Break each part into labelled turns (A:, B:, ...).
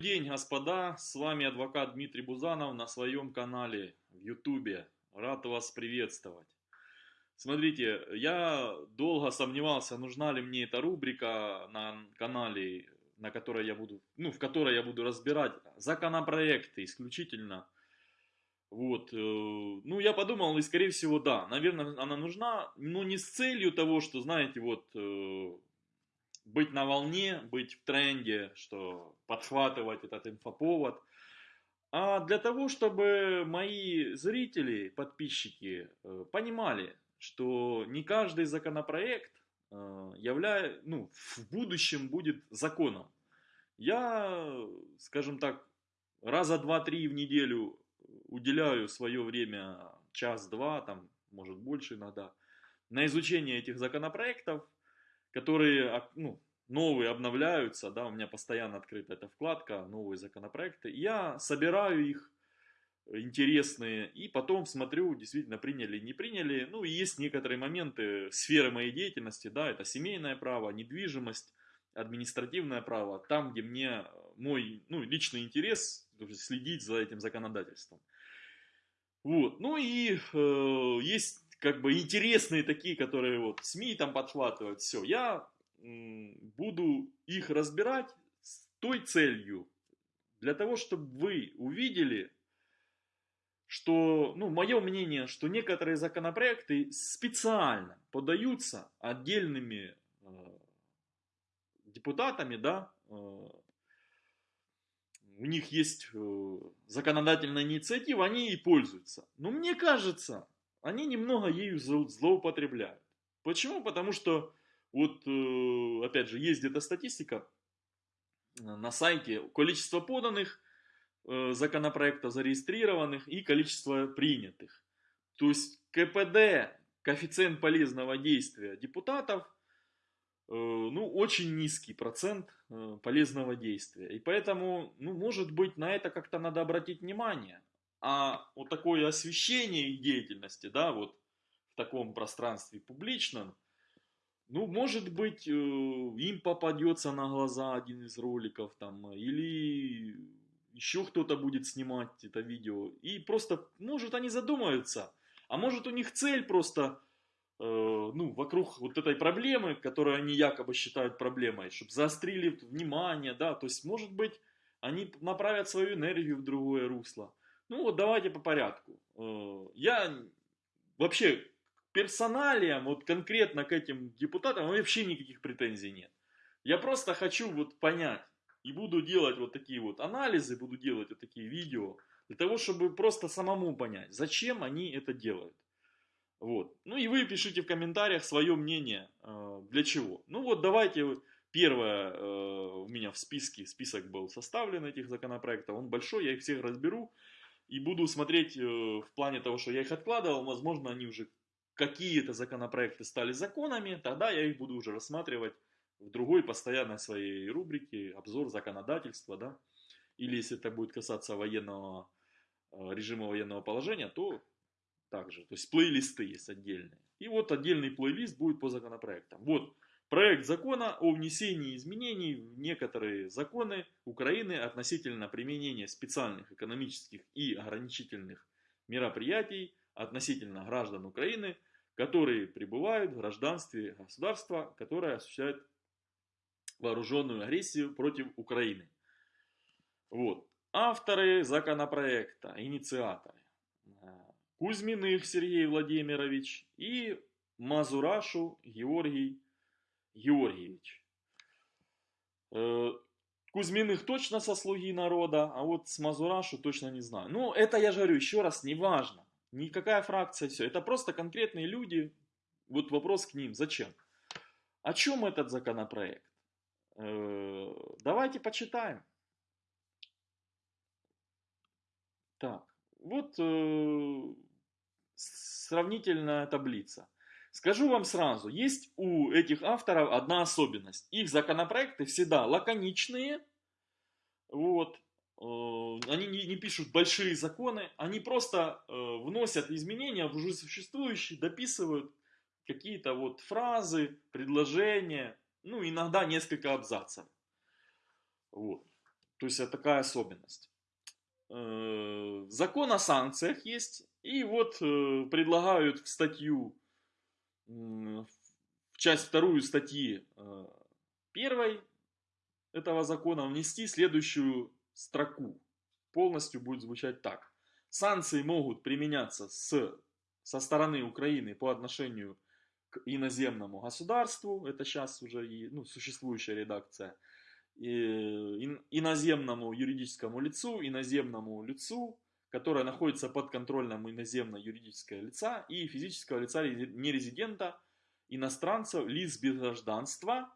A: день, господа, с вами адвокат Дмитрий Бузанов на своем канале в Ютубе. Рад вас приветствовать. Смотрите, я долго сомневался, нужна ли мне эта рубрика на канале, на которой я буду, ну, в которой я буду разбирать законопроекты исключительно. Вот, э, ну, я подумал, и скорее всего, да, наверное, она нужна, но не с целью того, что, знаете, вот, э, быть на волне, быть в тренде, что подхватывать этот инфоповод, а для того, чтобы мои зрители, подписчики э, понимали, что не каждый законопроект э, являет, ну, в будущем будет законом. Я, скажем так, раза два-три в неделю уделяю свое время, час-два, там, может больше иногда, на изучение этих законопроектов, которые ну, новые обновляются, да, у меня постоянно открыта эта вкладка, новые законопроекты. Я собираю их, интересные, и потом смотрю, действительно приняли, не приняли. Ну, и есть некоторые моменты сферы моей деятельности, да, это семейное право, недвижимость, административное право, там, где мне мой, ну, личный интерес, следить за этим законодательством. Вот, ну и э, есть как бы интересные такие, которые вот СМИ там подхватывают, все. Я буду их разбирать с той целью, для того, чтобы вы увидели, что, ну, мое мнение, что некоторые законопроекты специально подаются отдельными э, депутатами, да, э, у них есть э, законодательная инициатива, они и пользуются. Но мне кажется, они немного ею злоупотребляют. Почему? Потому что, вот, э, опять же, есть где-то статистика э, на сайте, количество поданных э, законопроектов зарегистрированных и количество принятых. То есть КПД, коэффициент полезного действия депутатов, ну, очень низкий процент полезного действия. И поэтому, ну, может быть, на это как-то надо обратить внимание а вот такое освещение их деятельности, да, вот в таком пространстве публичном, ну, может быть, э, им попадется на глаза один из роликов там, или еще кто-то будет снимать это видео, и просто, может, они задумаются, а может, у них цель просто, э, ну, вокруг вот этой проблемы, которую они якобы считают проблемой, чтобы заострили внимание, да, то есть, может быть, они направят свою энергию в другое русло. Ну вот давайте по порядку. Э, я вообще персоналиям, вот конкретно к этим депутатам вообще никаких претензий нет. Я просто хочу вот понять и буду делать вот такие вот анализы, буду делать вот такие видео, для того, чтобы просто самому понять, зачем они это делают. Вот. Ну и вы пишите в комментариях свое мнение, э, для чего. Ну вот давайте, первое э, у меня в списке, список был составлен этих законопроектов, он большой, я их всех разберу и буду смотреть э, в плане того, что я их откладывал, возможно, они уже какие-то законопроекты стали законами, тогда я их буду уже рассматривать в другой постоянной своей рубрике, обзор законодательства, да, или если это будет касаться военного э, режима военного положения, то также, то есть плейлисты есть отдельные. И вот отдельный плейлист будет по законопроектам. Вот Проект закона о внесении изменений в некоторые законы Украины относительно применения специальных экономических и ограничительных мероприятий относительно граждан Украины, которые пребывают в гражданстве государства, которое осуществляет вооруженную агрессию против Украины. Вот. Авторы законопроекта, инициаторы. Кузьминых Сергей Владимирович и Мазурашу Георгий Георгиевич. Э, Кузьминых точно со слуги народа, а вот с Мазурашу точно не знаю. Ну, это я же говорю еще раз, не важно. Никакая фракция, все. Это просто конкретные люди. Вот вопрос к ним. Зачем? О чем этот законопроект? Э, давайте почитаем. Так, вот э, сравнительная таблица. Скажу вам сразу, есть у этих авторов одна особенность. Их законопроекты всегда лаконичные, вот, э, они не, не пишут большие законы, они просто э, вносят изменения в уже существующие, дописывают какие-то вот фразы, предложения, ну иногда несколько абзацев. Вот. То есть это такая особенность. Э, закон о санкциях есть, и вот предлагают в статью, в часть вторую статьи э, первой этого закона внести следующую строку. Полностью будет звучать так. Санкции могут применяться с, со стороны Украины по отношению к иноземному государству, это сейчас уже и, ну, существующая редакция, и, иноземному юридическому лицу, иноземному лицу, которое находится под контролем иноземно-юридического лица и физического лица нерезидента, иностранцев, лиц без гражданства,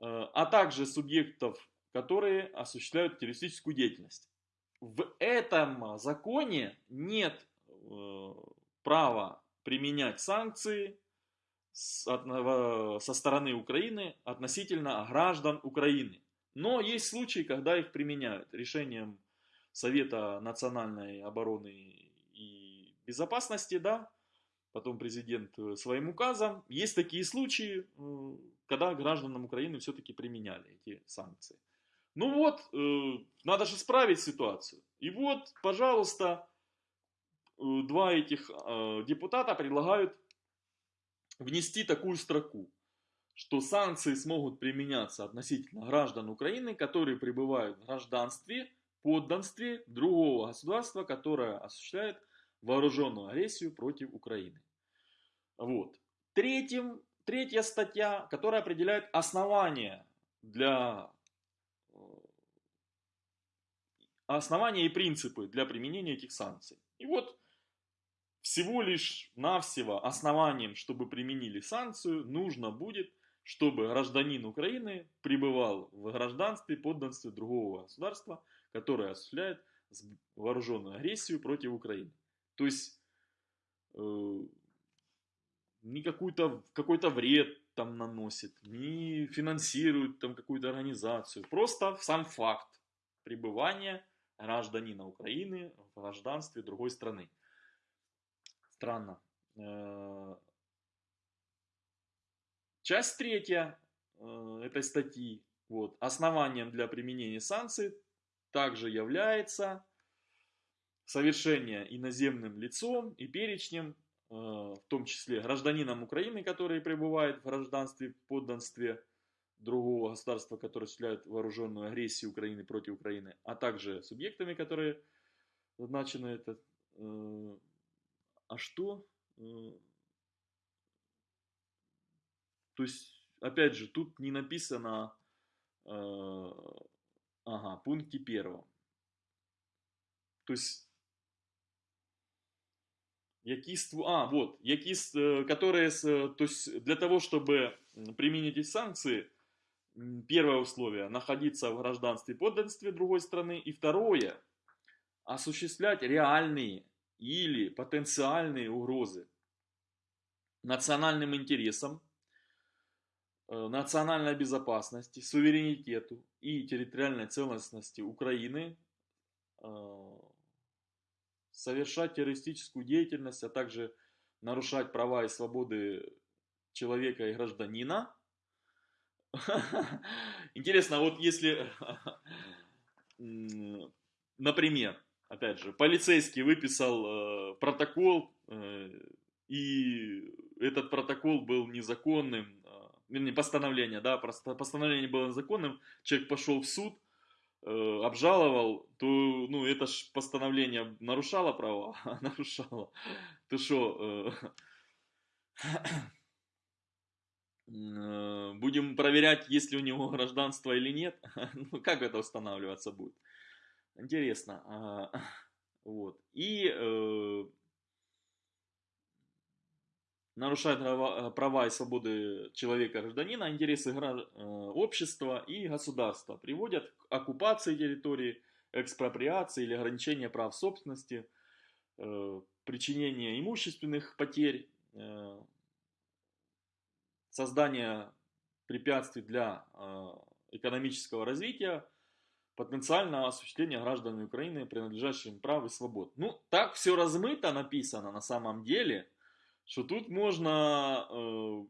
A: э, а также субъектов, которые осуществляют террористическую деятельность. В этом законе нет э, права применять санкции со стороны Украины относительно граждан Украины. Но есть случаи, когда их применяют решением Совета национальной обороны и безопасности, да, потом президент э, своим указом. Есть такие случаи, э, когда гражданам Украины все-таки применяли эти санкции. Ну вот, э, надо же справить ситуацию. И вот, пожалуйста, два этих депутата предлагают внести такую строку, что санкции смогут применяться относительно граждан Украины, которые пребывают в гражданстве, подданстве другого государства, которое осуществляет вооруженную агрессию против Украины. Вот. Третьим, третья статья, которая определяет основания для э, основания и принципы для применения этих санкций. И вот всего лишь навсего основанием, чтобы применили санкцию, нужно будет, чтобы гражданин Украины пребывал в гражданстве, подданстве другого государства, которое осуществляет вооруженную агрессию против Украины. То есть э, не какой-то какой-то вред там наносит, не финансирует там какую-то организацию. Просто сам факт пребывания гражданина Украины в гражданстве другой страны. Странно. Э, часть третья э, этой статьи. Вот, основанием для применения санкций также является совершение иноземным лицом и перечнем, э, в том числе гражданином Украины, которые пребывают в гражданстве, подданстве другого государства, которое осуществляет вооруженную агрессию Украины против Украины, а также субъектами, которые назначены это а что? Э, то есть, опять же, тут не написано, э, ага, пункте первом. То есть, які а, вот, які, э, которые, то есть, для того, чтобы применить эти санкции, первое условие, находиться в гражданстве и подданстве другой страны, и второе, осуществлять реальные или потенциальные угрозы национальным интересам, э, национальной безопасности, суверенитету и территориальной целостности Украины, э, совершать террористическую деятельность, а также нарушать права и свободы человека и гражданина. Интересно, вот если, например, опять же, полицейский выписал э, протокол, э, и этот протокол был незаконным, э, вернее, постановление, да, постановление было незаконным, человек пошел в суд, э, обжаловал, то, ну, это ж постановление нарушало права, нарушало, то что, э, э, будем проверять, есть ли у него гражданство или нет, ну, как это устанавливаться будет? Интересно. А, вот. И э, нарушает права, права и свободы человека, гражданина, интересы э, общества и государства, приводят к оккупации территории, экспроприации или ограничения прав собственности, э, причинения имущественных потерь, э, создания препятствий для э, экономического развития, потенциального осуществления гражданами Украины принадлежащих им прав и свобод. Ну, так все размыто написано на самом деле, что тут можно, э,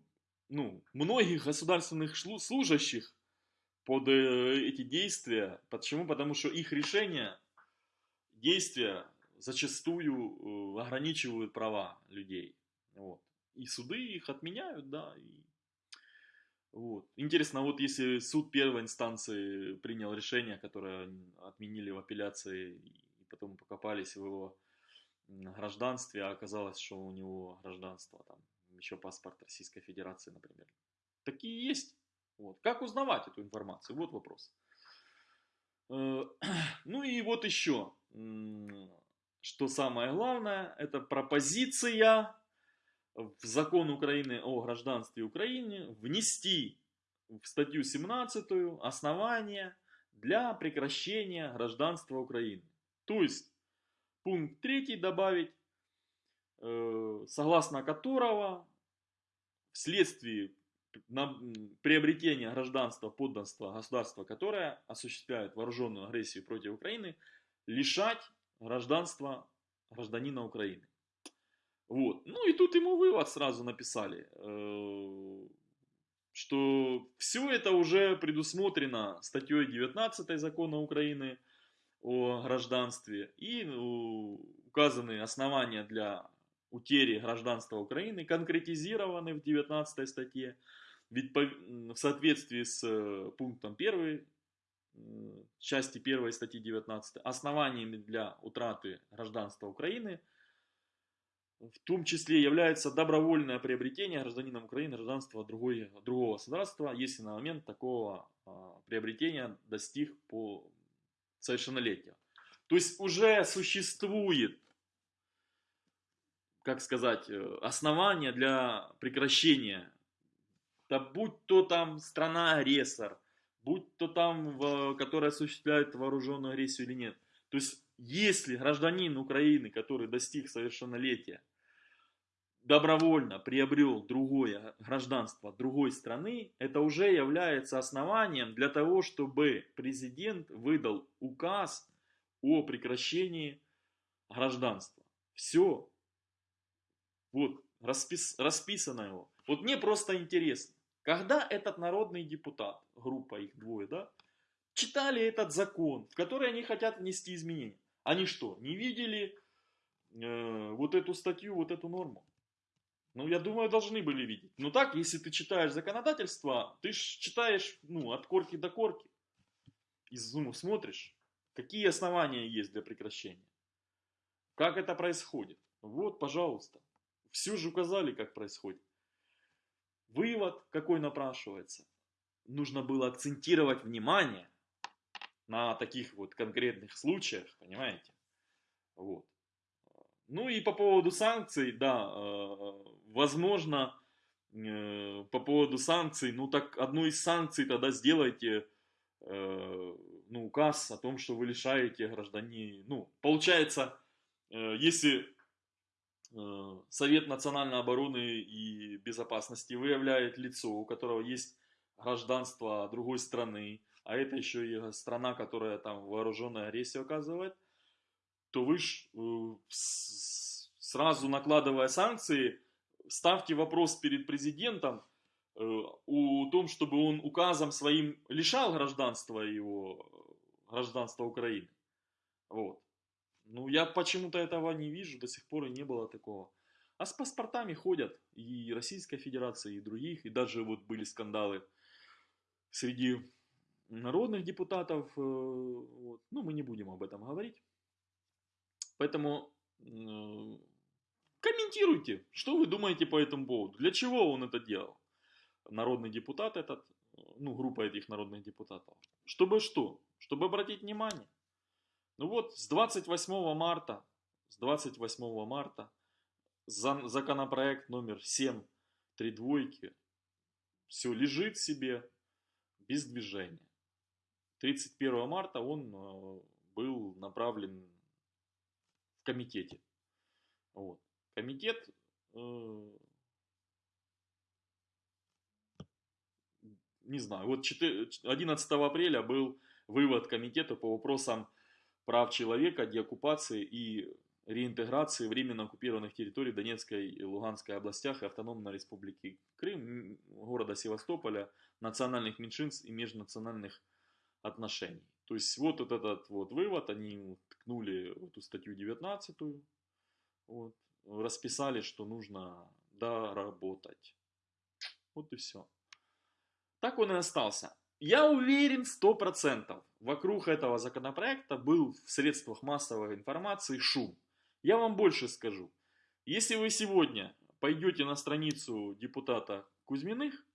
A: ну, многих государственных служащих под э, эти действия. Почему? Потому что их решения, действия зачастую э, ограничивают права людей. Вот. И суды их отменяют, да. И... Вот. Интересно, вот если суд первой инстанции принял решение, которое отменили в апелляции, и потом покопались в его гражданстве, а оказалось, что у него гражданство, там, еще паспорт Российской Федерации, например. Такие есть. Вот. Как узнавать эту информацию? Вот вопрос. Э, ну и вот еще, что самое главное, это пропозиция в закон Украины о гражданстве Украины внести в статью 17 основания для прекращения гражданства Украины. То есть пункт 3 добавить, э, согласно которого вследствие приобретения гражданства, подданства государства, которое осуществляет вооруженную агрессию против Украины, лишать гражданства гражданина Украины. Вот. Ну и тут ему вывод сразу написали, э, что все это уже предусмотрено статьей 19 закона Украины о гражданстве и ну, указаны основания для утери гражданства Украины конкретизированы в 19 статье. Ведь в соответствии с э, пунктом 1 части 1 статьи 19 основаниями для утраты гражданства Украины в том числе является добровольное приобретение гражданином Украины гражданства другой, другого государства, если на момент такого а, приобретения достиг по совершеннолетия. То есть уже существует как сказать, э, основания для прекращения. Да будь то там страна-агрессор, будь то там, которая осуществляет вооруженную агрессию или нет. То есть, если гражданин Украины, который достиг совершеннолетия, добровольно приобрел другое гражданство другой страны, это уже является основанием для того, чтобы президент выдал указ о прекращении гражданства. Все, вот, распис, расписано его. Вот мне просто интересно, когда этот народный депутат, группа их двое, да, читали этот закон, в который они хотят внести изменения, они что, не видели э, вот эту статью, вот эту норму? Ну, я думаю, должны были видеть. Но так, если ты читаешь законодательство, ты читаешь, ну, от корки до корки. И ну, смотришь, какие основания есть для прекращения. Как это происходит. Вот, пожалуйста. Все же указали, как происходит. Вывод какой напрашивается. Нужно было акцентировать внимание на таких вот конкретных случаях, понимаете? Вот. Ну и по поводу санкций, да, э, возможно, э, по поводу санкций, ну так одну из санкций тогда сделайте, э, ну, указ о том, что вы лишаете граждане, ну, получается, если Э, Совет национальной обороны и безопасности выявляет лицо, у которого есть гражданство другой страны, а это еще и страна, которая там вооруженную агрессию оказывает, то вы ж, сразу накладывая санкции, ставьте вопрос перед президентом э, о том, чтобы он указом своим лишал гражданства его, гражданства Украины. Вот. Ну, я почему-то этого не вижу, до сих пор и не было такого. А с паспортами ходят и Российская Федерация, и других, и даже вот были скандалы среди народных депутатов. Э, вот. Ну, мы не будем об этом говорить. Поэтому э, комментируйте, что вы думаете по этому поводу. Для чего он это делал? Народный депутат этот, ну, группа этих народных депутатов. Чтобы что? Чтобы обратить внимание. Ну вот, с 28 марта, с 28 марта законопроект номер 7, три двойки, все лежит себе без движения. 31 марта он э, был направлен в комитете. Вот. Комитет э, не знаю, вот 11 апреля был вывод комитета по вопросам прав человека, деоккупации и реинтеграции временно оккупированных территорий Донецкой и Луганской областях и Автономной Республики Крым, города Севастополя, национальных меньшинств и межнациональных отношений. То есть вот этот вот вывод, они ткнули эту статью 19, вот, расписали, что нужно доработать. Вот и все. Так он и остался. Я уверен, 100%, вокруг этого законопроекта был в средствах массовой информации шум. Я вам больше скажу. Если вы сегодня пойдете на страницу депутата Кузьминых,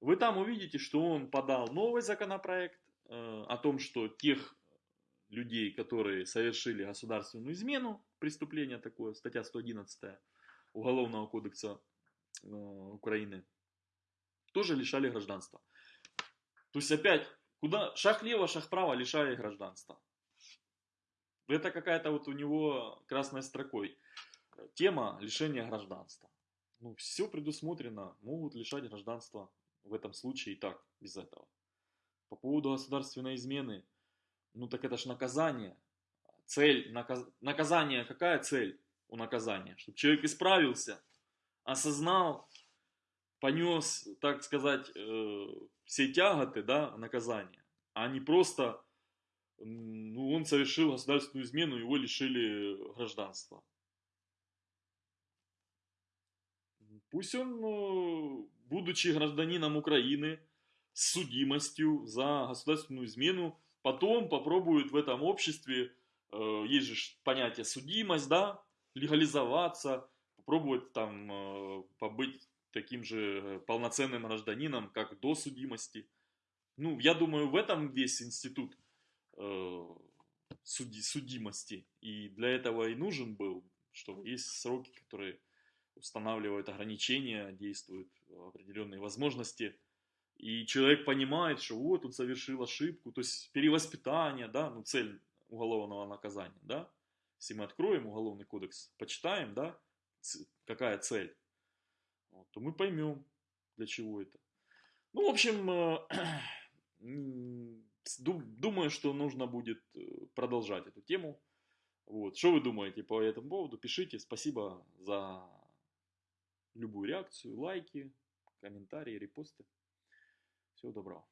A: вы там увидите, что он подал новый законопроект э, о том, что тех людей, которые совершили государственную измену, преступление такое, статья 111 Уголовного кодекса э, Украины, тоже лишали гражданства. То есть опять, куда шаг лево, шаг право, лишая гражданства. Это какая-то вот у него красной строкой. Тема лишения гражданства. Ну, все предусмотрено, могут лишать гражданства в этом случае и так, без этого. По поводу государственной измены, ну так это ж наказание. Цель, наказ... наказание, какая цель у наказания? Чтобы человек исправился, осознал, понес, так сказать, э, все тяготы, да, наказания, а не просто, ну, он совершил государственную измену, его лишили гражданства. Пусть он, э, будучи гражданином Украины, с судимостью за государственную измену, потом попробует в этом обществе, э, есть же понятие судимость, да, легализоваться, попробовать там побыть таким же полноценным гражданином, как до судимости. Ну, я думаю, в этом весь институт э, суди, судимости. И для этого и нужен был, что есть сроки, которые устанавливают ограничения, действуют определенные возможности. И человек понимает, что вот он совершил ошибку, то есть перевоспитание, да, ну цель уголовного наказания, да. Если мы откроем уголовный кодекс, почитаем, да, какая цель вот, то мы поймем, для чего это. Ну, в общем, э, думаю, что нужно будет э, продолжать эту тему. Вот. Что вы думаете по этому поводу? Пишите. Спасибо за любую реакцию, лайки, комментарии, репосты. Всего доброго.